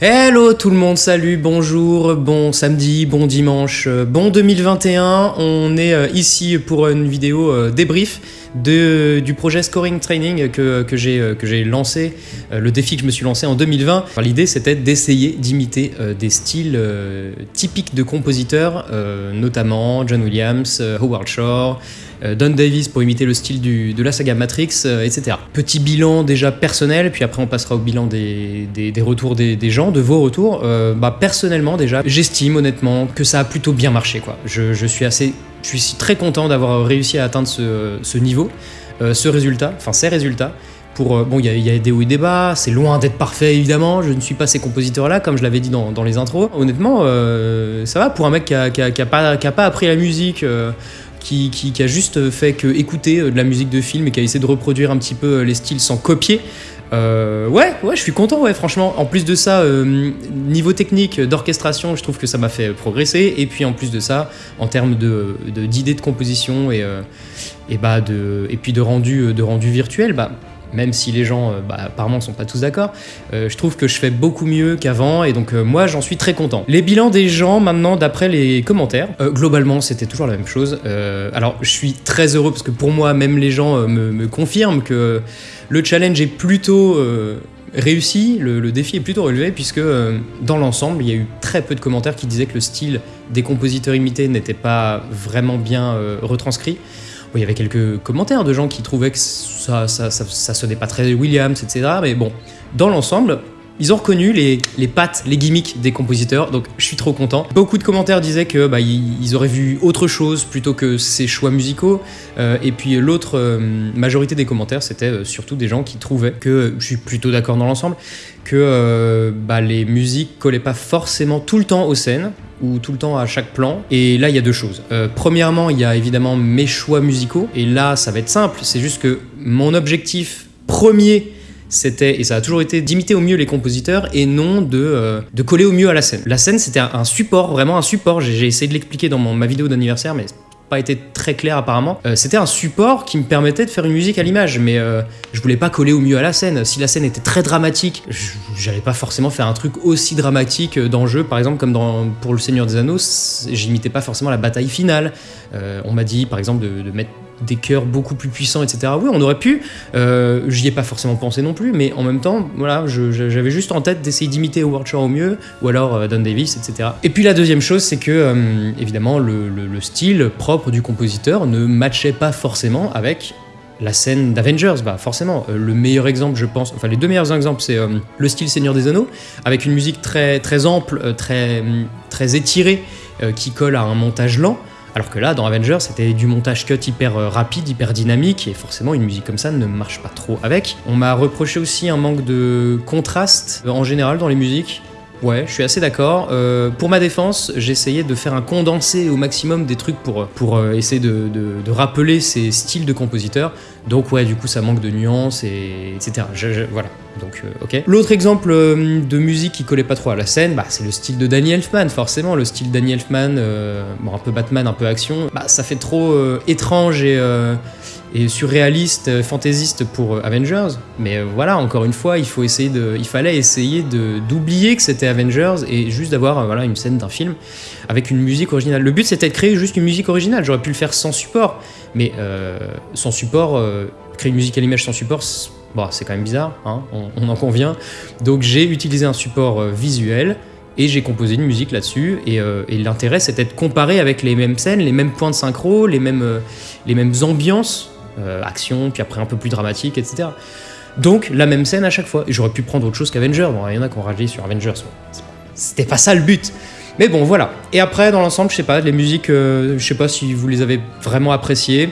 Hello tout le monde, salut, bonjour, bon samedi, bon dimanche, euh, bon 2021. On est euh, ici pour une vidéo euh, débrief de, du projet Scoring Training que, que j'ai lancé, le défi que je me suis lancé en 2020. L'idée c'était d'essayer d'imiter des styles typiques de compositeurs, notamment John Williams, Howard Shore, euh, Don Davis pour imiter le style de la saga Matrix, euh, etc. Petit bilan déjà personnel, puis après on passera au bilan des, retours des, gens, de vos retours. Euh, bah, personnellement déjà, j'estime honnêtement que ça a plutôt bien marché. Je, suis assez, je suis très content d'avoir réussi à atteindre ce, niveau, ce résultat, enfin ces résultats. Pour, bon, il y, a des hauts et des bas, c'est loin d'être parfait évidemment, je ne suis pas ces compositeurs-là, comme je l'avais dit dans, les intros. Honnêtement, ça va pour un mec qui n'a pas, pas, appris la musique qui, a juste fait que écouter euh, de la musique de film et qui a essayé de reproduire un petit peu euh, les styles sans copier. Euh, ouais, ouais, je suis content, ouais, franchement. En plus de ça, niveau technique d'orchestration, je trouve que ça m'a fait progresser. Et puis en plus de ça, en termes d'idées de, composition et, et, bah de, et puis de rendu, de rendu virtuel, bah, même si les gens euh, bah, apparemment sont pas tous d'accord, euh, je trouve que je fais beaucoup mieux qu'avant et donc euh, moi j'en suis très content. Les bilans des gens maintenant d'après les commentaires, globalement c'était toujours la même chose. alors je suis très heureux parce que pour moi même les gens me, confirment que le challenge est plutôt réussi, le, défi est plutôt relevé puisque dans l'ensemble il y a eu très peu de commentaires qui disaient que le style des compositeurs imités n'était pas vraiment bien retranscrit il y avait quelques commentaires de gens qui trouvaient que ça, ça, ça, sonnait pas très Williams, etc. Mais bon, dans l'ensemble, ils ont reconnu les, les, pattes, les gimmicks des compositeurs, donc je suis trop content. Beaucoup de commentaires disaient que bah, ils, auraient vu autre chose plutôt que ces choix musicaux. Euh, et puis l'autre euh, majorité des commentaires, c'était euh, surtout des gens qui trouvaient que, je suis plutôt d'accord dans l'ensemble, que bah, les musiques collaient pas forcément tout le temps aux scènes ou tout le temps à chaque plan. Et là, il y a deux choses. premièrement, il y a évidemment mes choix musicaux. Et là, ça va être simple. C'est juste que mon objectif premier c'était, et ça a toujours été, d'imiter au mieux les compositeurs et non de, euh, coller au mieux à la scène. La scène, c'était un, support, vraiment un support. J'ai essayé de l'expliquer dans mon, ma vidéo d'anniversaire, mais pas été très clair apparemment. Euh, c'était un support qui me permettait de faire une musique à l'image, mais euh, je voulais pas coller au mieux à la scène. Si la scène était très dramatique, j'allais pas forcément faire un truc aussi dramatique dans le jeu, par exemple comme dans, pour Le Seigneur des Anneaux, j'imitais pas forcément la bataille finale. on m'a dit par exemple de mettre des chœurs beaucoup plus puissants, etc. Oui, on aurait pu. Euh, J'y ai pas forcément pensé non plus, mais en même temps, voilà, j'avais juste en tête d'essayer d'imiter Howard Shore au mieux, ou alors euh, Don Davis, etc. Et puis la deuxième chose, c'est que euh, évidemment le, style propre du compositeur ne matchait pas forcément avec la scène d'Avengers, bah forcément, le meilleur exemple, je pense, enfin les deux meilleurs exemples, c'est le style Seigneur des Anneaux, avec une musique très, très ample, très, très étirée, qui colle à un montage lent, alors que là, dans Avengers, c'était du montage cut hyper euh, rapide, hyper dynamique, et forcément une musique comme ça ne marche pas trop avec. On m'a reproché aussi un manque de contraste euh, en général dans les musiques. Ouais, je suis assez d'accord. Euh, pour ma défense, j'essayais de faire un condensé au maximum des trucs pour, pour essayer de, rappeler ces styles de compositeurs. Donc ouais, du coup, ça manque de nuances, et, etc. voilà. Donc, euh, ok. L'autre exemple euh, de musique qui collait pas trop à la scène, bah, c'est le style de Danny Elfman, forcément. Le style Danny Elfman, euh, bon, un peu Batman, un peu action, bah, ça fait trop étrange et, et surréaliste, fantaisiste pour Avengers. Mais voilà, encore une fois, il, faut essayer de, il fallait essayer d'oublier que c'était Avengers et juste d'avoir voilà, une scène d'un film avec une musique originale. Le but, c'était de créer juste une musique originale. J'aurais pu le faire sans support, mais sans support, créer une musique à l'image sans support, Bon, c'est quand même bizarre, hein, on, en convient. Donc j'ai utilisé un support euh, visuel et j'ai composé une musique là-dessus. Et, euh, l'intérêt, c'était de comparer avec les mêmes scènes, les mêmes points de synchro, les mêmes, euh, les mêmes ambiances, action, puis après un peu plus dramatique, etc. Donc la même scène à chaque fois. J'aurais pu prendre autre chose qu'Avengers. Bon, il y en a qui ont sur Avengers. C'était pas ça le but. Mais bon, voilà. Et après, dans l'ensemble, je sais pas, les musiques, je sais pas si vous les avez vraiment appréciées.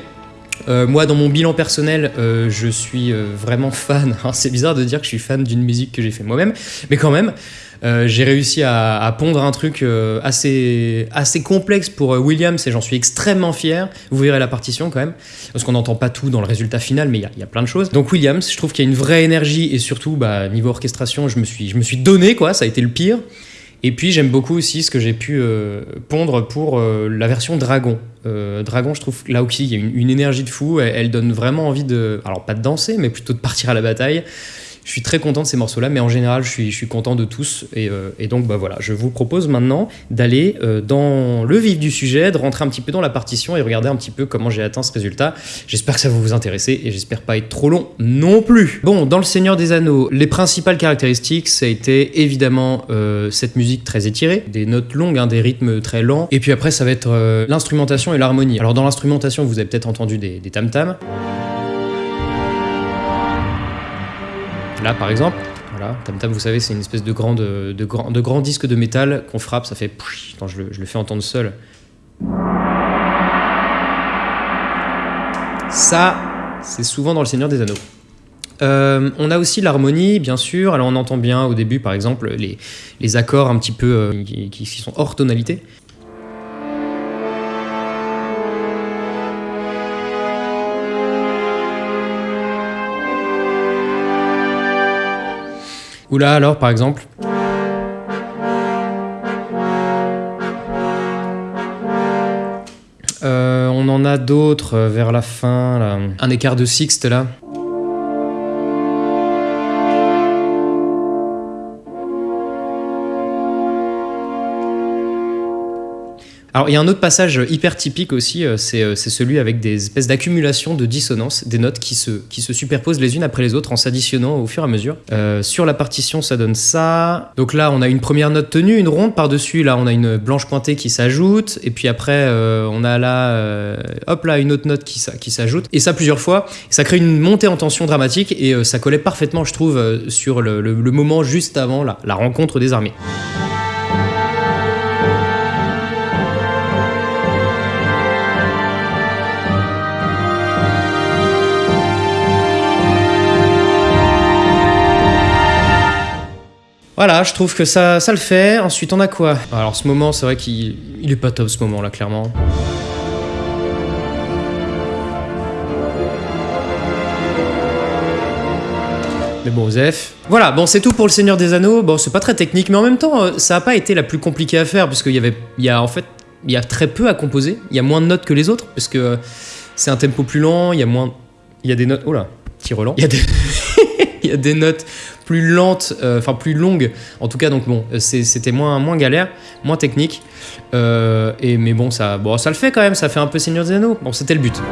Euh, moi, dans mon bilan personnel, euh, je suis euh, vraiment fan. Hein, c'est bizarre de dire que je suis fan d'une musique que j'ai fait moi-même, mais quand même, j'ai réussi à, pondre un truc assez, assez complexe pour Williams et j'en suis extrêmement fier. Vous verrez la partition quand même, parce qu'on n'entend pas tout dans le résultat final, mais il y, a plein de choses. Donc Williams, je trouve qu'il y a une vraie énergie et surtout, bah, niveau orchestration, je me, suis, je me suis donné, quoi, ça a été le pire. Et puis j'aime beaucoup aussi ce que j'ai pu euh, pondre pour euh, la version Dragon. Euh, Dragon, je trouve là aussi il y a une, énergie de fou, elle, donne vraiment envie de, alors pas de danser, mais plutôt de partir à la bataille. Je suis très content de ces morceaux-là, mais en général, je suis, content de tous. Et, euh, et donc, bah voilà, je vous propose maintenant d'aller euh, dans le vif du sujet, de rentrer un petit peu dans la partition et regarder un petit peu comment j'ai atteint ce résultat. J'espère que ça va vous intéresser et j'espère pas être trop long non plus. Bon, dans Le Seigneur des Anneaux, les principales caractéristiques, ça a été évidemment euh, cette musique très étirée, des notes longues, hein, des rythmes très lents. Et puis après, ça va être l'instrumentation et l'harmonie. Alors dans l'instrumentation, vous avez peut-être entendu des tam-tams. Là, par exemple, voilà, tam tam, vous savez, c'est une espèce de grand, de, de de grand disque de métal qu'on frappe, ça fait. Attends, je le, fais entendre seul. Ça, c'est souvent dans Le Seigneur des Anneaux. Euh, on a aussi l'harmonie, bien sûr. Alors, on entend bien au début, par exemple, les, les accords un petit peu euh, qui sont hors tonalité. Ou là, alors, par exemple. Euh, on en a d'autres euh, vers la fin. Un écart de sixte, là. Alors, il y a un autre passage hyper typique aussi, euh, c'est euh, c'est celui avec des espèces d'accumulation de dissonance, des notes qui se, qui se superposent les unes après les autres en s'additionnant au fur et à mesure. Euh, sur la partition, ça donne ça. Donc là, on a une première note tenue, une ronde par-dessus. Là, on a une blanche pointée qui s'ajoute. Et puis après, on a là, hop là, une autre note qui, qui s'ajoute. Et ça plusieurs fois. Ça crée une montée en tension dramatique et ça collait parfaitement, je trouve, sur le, moment juste avant la rencontre des armées. Voilà, je trouve que ça, ça le fait. Ensuite, on a quoi? Alors, ce moment, c'est vrai qu'il il est pas top ce moment-là, clairement. Mais bon, Zef. Voilà, bon, c'est tout pour le Seigneur des Anneaux. Bon, c'est pas très technique, mais en même temps, euh, ça a pas été la plus compliquée à faire, puisqu'il y avait. Il y a en fait. Il y a très peu à composer. Il y a moins de notes que les autres, parce que euh, c'est un tempo plus lent, il y a moins. Il y a des notes. Oh là, petit relan. Il y a des. il y a des notes plus lentes, euh, enfin plus longues. En tout cas, donc bon, euh, c'était moins, moins galère, moins technique. Euh, et, mais bon ça, bon, ça le fait quand même, ça fait un peu Seigneur des Anneaux. Bon, c'était le but.